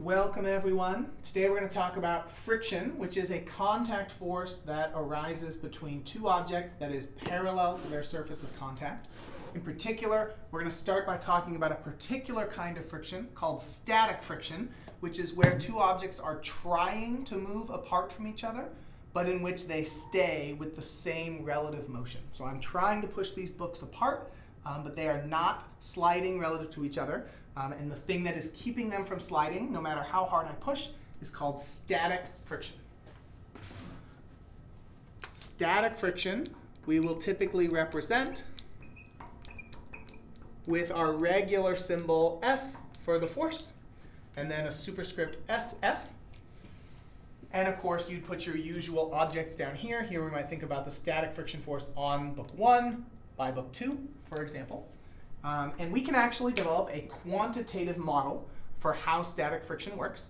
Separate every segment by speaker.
Speaker 1: Welcome everyone. Today we're going to talk about friction, which is a contact force that arises between two objects that is parallel to their surface of contact. In particular, we're going to start by talking about a particular kind of friction called static friction, which is where two objects are trying to move apart from each other, but in which they stay with the same relative motion. So I'm trying to push these books apart, um, but they are not sliding relative to each other. Um, and the thing that is keeping them from sliding, no matter how hard I push, is called static friction. Static friction we will typically represent with our regular symbol F for the force, and then a superscript SF. And of course, you'd put your usual objects down here. Here we might think about the static friction force on book one by book two, for example. Um, and we can actually develop a quantitative model for how static friction works.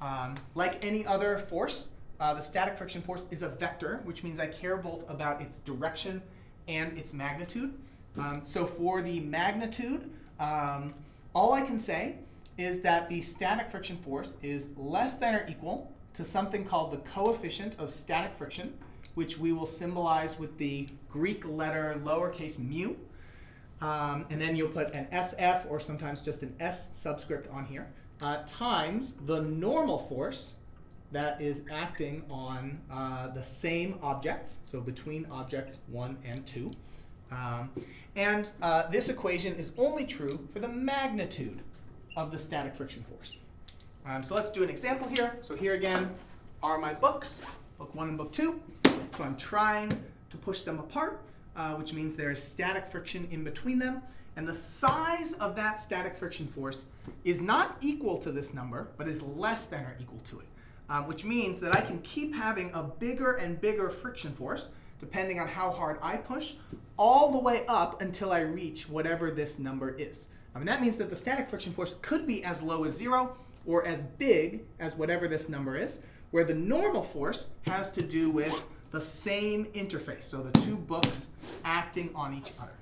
Speaker 1: Um, like any other force, uh, the static friction force is a vector, which means I care both about its direction and its magnitude. Um, so for the magnitude, um, all I can say is that the static friction force is less than or equal to something called the coefficient of static friction, which we will symbolize with the Greek letter lowercase mu. Um, and then you'll put an SF or sometimes just an S subscript on here, uh, times the normal force that is acting on uh, the same objects, so between objects 1 and 2. Um, and uh, this equation is only true for the magnitude of the static friction force. Um, so let's do an example here. So here again are my books, book 1 and book 2. So I'm trying to push them apart uh, which means there is static friction in between them. And the size of that static friction force is not equal to this number, but is less than or equal to it, um, which means that I can keep having a bigger and bigger friction force, depending on how hard I push, all the way up until I reach whatever this number is. I mean, that means that the static friction force could be as low as zero or as big as whatever this number is, where the normal force has to do with the same interface, so the two books acting on each other.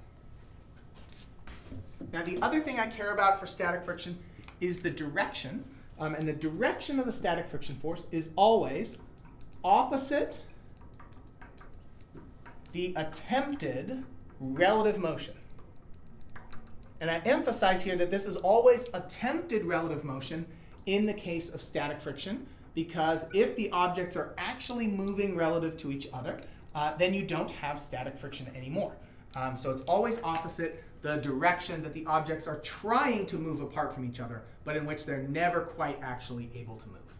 Speaker 1: Now, the other thing I care about for static friction is the direction. Um, and the direction of the static friction force is always opposite the attempted relative motion. And I emphasize here that this is always attempted relative motion in the case of static friction because if the objects are actually moving relative to each other, uh, then you don't have static friction anymore. Um, so it's always opposite the direction that the objects are trying to move apart from each other, but in which they're never quite actually able to move.